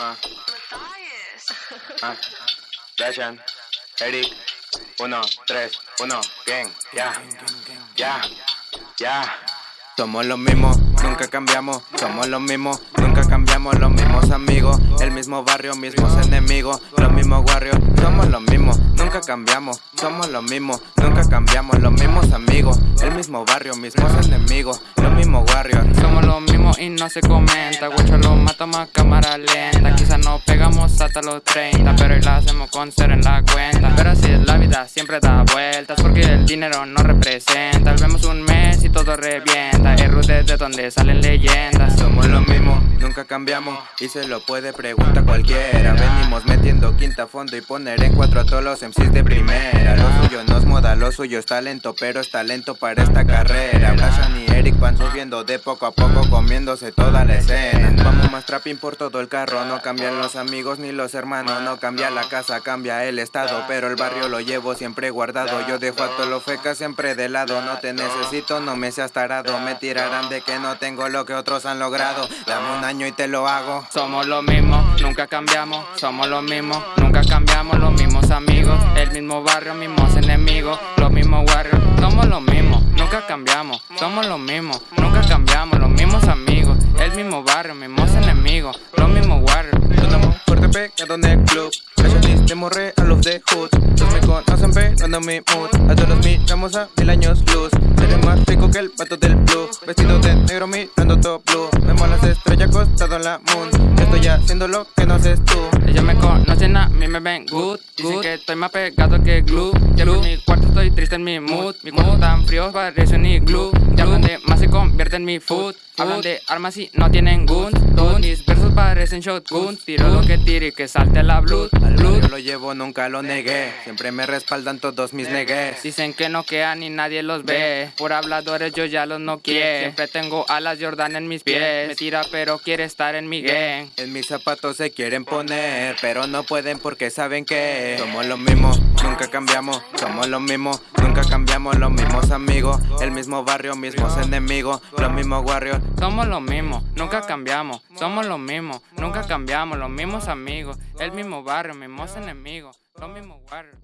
Ah. Ah. Dashan, Eric, uno, tres, uno, gang, ya, ya, ya. Somos los mismos, nunca cambiamos, somos los mismos, nunca cambiamos, los mismos amigos, el mismo barrio, mismos enemigos, los mismos warriors, somos los mismos, nunca cambiamos, somos los mismos, nunca cambiamos, los mismos amigos, el mismo barrio, mismos enemigos, los mismos warriors. Somos los mismos y no se comenta, guacho lo matamos a cámara lenta, quizás nos pegamos hasta los 30, pero hoy la hacemos con cero en la cuenta, pero así es la vida, siempre da vueltas, porque el dinero no representa, vemos un mes y todo revienta. Es ruta de donde salen leyendas. Somos los mismos, nunca cambiamos Y se lo puede preguntar cualquiera. Venimos metiendo quinta fondo y poner en cuatro a todos los MCs de primera. Lo suyo no es moda, lo suyo es talento Pero es talento para esta carrera de poco a poco Comiéndose toda la escena Vamos más trapping por todo el carro No cambian los amigos ni los hermanos No cambia la casa, cambia el estado Pero el barrio lo llevo siempre guardado Yo dejo a todos los fecas siempre de lado No te necesito, no me seas tarado tirarán de que no tengo lo que otros han logrado. Dame un año y te lo hago. Somos los mismos, nunca cambiamos. Somos los mismos, nunca cambiamos. Los mismos amigos, el mismo barrio, mismos enemigos, los mismos warriors. Somos los mismos, nunca cambiamos. Somos los mismos, nunca cambiamos. Los mismos amigos, el mismo barrio, mismos enemigos, los mismos warriors. Estamos fuerte pegado en el club. de morre a los de hood. Los me conocen pegando mi mood. A todos miramos a mil años luz. Seré más rico que el pato del blue. Vestido de negro mirando todo blue. Vemos las estrellas acostado en la moon Estoy haciendo lo que no haces tú. Ellos me conocen, a mí me ven good Dicen que estoy más pegado que glue Siempre en mi cuarto estoy triste en mi mood. Mi cuarto tan frío parece ni glue hablan de más se convierte en mi food Hablan de armas y no tienen guns. Todos mis versos parecen shotguns Tiro lo que tire y que salte la blood, Yo lo llevo, nunca lo negué. Siempre me respaldan todos mis negues Dicen que no quedan y nadie los ve. Por habladores yo ya los no quiero Siempre tengo alas Jordan en mis pies. Me tira pero quiere estar en mi gang. En mis zapatos se quieren poner Pero no pueden porque saben que Somos los mismos, nunca cambiamos Somos los mismos, nunca cambiamos Los mismos amigos, el mismo barrio, mismos enemigos Los mismos warriors somos los mismos, nunca cambiamos. Somos los mismos, nunca cambiamos. Los mismos amigos, el mismo barrio, mismos enemigos, los mismos barrios.